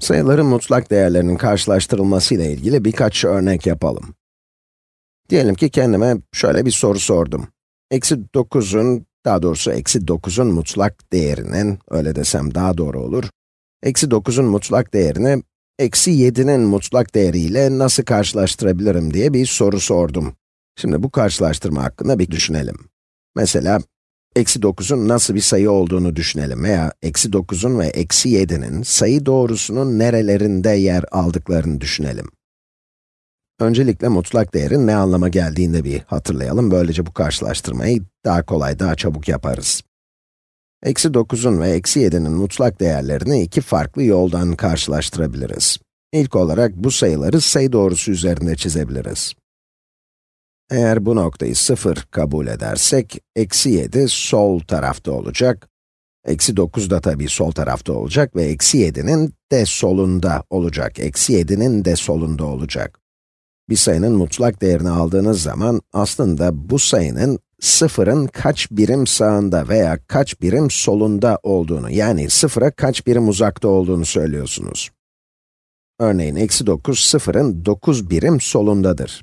Sayıların mutlak değerlerinin karşılaştırılması ile ilgili birkaç örnek yapalım. Diyelim ki kendime şöyle bir soru sordum. Eksi 9'un, daha doğrusu eksi 9'un mutlak değerinin, öyle desem daha doğru olur. Eksi 9'un mutlak değerini, eksi 7'nin mutlak değeriyle nasıl karşılaştırabilirim diye bir soru sordum. Şimdi bu karşılaştırma hakkında bir düşünelim. Mesela, eksi 9'un nasıl bir sayı olduğunu düşünelim veya eksi 9'un ve eksi 7'nin sayı doğrusunun nerelerinde yer aldıklarını düşünelim. Öncelikle mutlak değerin ne anlama geldiğini bir hatırlayalım. Böylece bu karşılaştırmayı daha kolay, daha çabuk yaparız. Eksi 9'un ve eksi 7'nin mutlak değerlerini iki farklı yoldan karşılaştırabiliriz. İlk olarak bu sayıları sayı doğrusu üzerinde çizebiliriz. Eğer bu noktayı 0 kabul edersek, eksi 7 sol tarafta olacak, eksi 9 da tabii sol tarafta olacak ve eksi 7'nin de solunda olacak, eksi 7'nin de solunda olacak. Bir sayının mutlak değerini aldığınız zaman, aslında bu sayının sıfırın kaç birim sağında veya kaç birim solunda olduğunu, yani sıfıra kaç birim uzakta olduğunu söylüyorsunuz. Örneğin eksi 9, sıfırın 9 birim solundadır.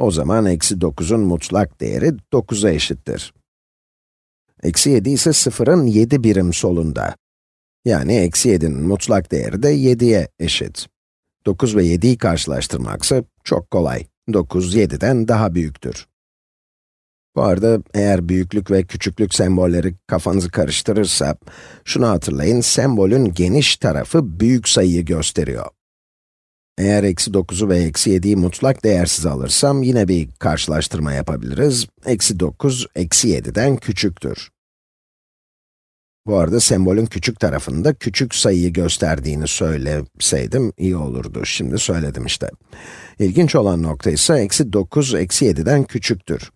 O zaman eksi 9'un mutlak değeri 9'a eşittir. Eksi 7 ise sıfırın 7 birim solunda. Yani eksi 7'nin mutlak değeri de 7'ye eşit. 9 ve 7'yi karşılaştırmaksa çok kolay. 9, 7'den daha büyüktür. Bu arada eğer büyüklük ve küçüklük sembolleri kafanızı karıştırırsa, şunu hatırlayın, sembolün geniş tarafı büyük sayıyı gösteriyor. Eğer eksi 9'u ve eksi 7'yi mutlak değersiz alırsam, yine bir karşılaştırma yapabiliriz. Eksi 9, eksi 7'den küçüktür. Bu arada sembolün küçük tarafında küçük sayıyı gösterdiğini söyleseydim iyi olurdu. Şimdi söyledim işte. İlginç olan nokta ise eksi 9, eksi 7'den küçüktür.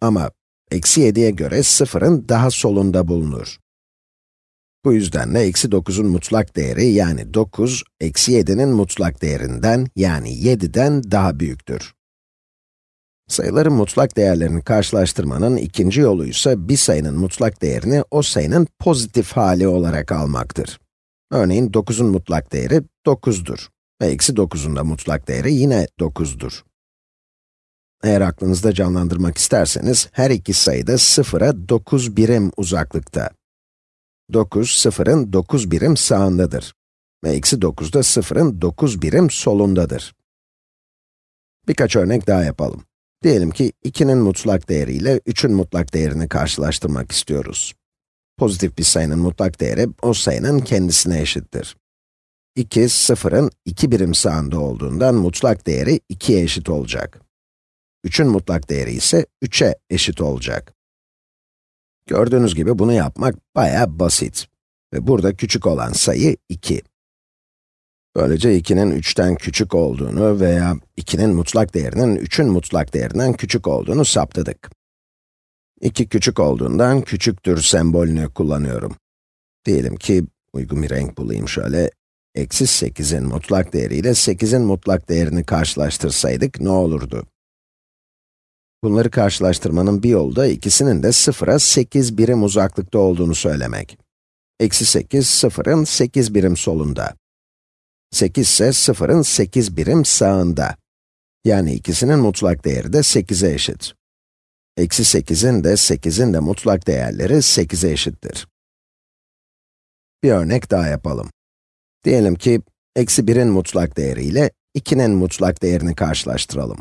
Ama eksi 7'ye göre sıfırın daha solunda bulunur. Bu yüzden de eksi 9'un mutlak değeri yani 9, eksi 7'nin mutlak değerinden yani 7'den daha büyüktür. Sayıların mutlak değerlerini karşılaştırmanın ikinci yolu ise bir sayının mutlak değerini o sayının pozitif hali olarak almaktır. Örneğin 9'un mutlak değeri 9'dur ve eksi 9'un da mutlak değeri yine 9'dur. Eğer aklınızda canlandırmak isterseniz, her iki sayı da 0'a 9 birim uzaklıkta. 9, 0'ın 9 birim sağındadır. Ve eksi 9 da 0'ın 9 birim solundadır. Birkaç örnek daha yapalım. Diyelim ki 2'nin mutlak değeri ile 3'ün mutlak değerini karşılaştırmak istiyoruz. Pozitif bir sayının mutlak değeri, o sayının kendisine eşittir. 2, 0'ın 2 birim sağında olduğundan mutlak değeri 2'ye eşit olacak. 3'ün mutlak değeri ise 3'e eşit olacak. Gördüğünüz gibi bunu yapmak bayağı basit. Ve burada küçük olan sayı 2. Böylece 2'nin 3'ten küçük olduğunu veya 2'nin mutlak değerinin 3'ün mutlak değerinden küçük olduğunu saptadık. 2 küçük olduğundan küçüktür sembolünü kullanıyorum. Diyelim ki, uygun bir renk bulayım şöyle, eksi 8'in mutlak değeriyle 8'in mutlak değerini karşılaştırsaydık ne olurdu? Bunları karşılaştırmanın bir yolu da ikisinin de sıfıra 8 birim uzaklıkta olduğunu söylemek. Eksi 8, sıfırın 8 birim solunda. 8 ise sıfırın 8 birim sağında. Yani ikisinin mutlak değeri de 8'e eşit. Eksi 8'in de 8'in de mutlak değerleri 8'e eşittir. Bir örnek daha yapalım. Diyelim ki, eksi 1'in mutlak değeri ile 2'nin mutlak değerini karşılaştıralım.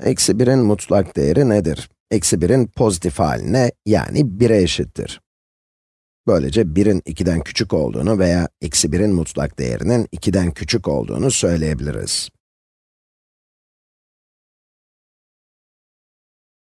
Eksi 1'in mutlak değeri nedir? Eksi 1'in pozitif haline, yani 1'e eşittir. Böylece 1'in 2'den küçük olduğunu veya eksi 1'in mutlak değerinin 2'den küçük olduğunu söyleyebiliriz.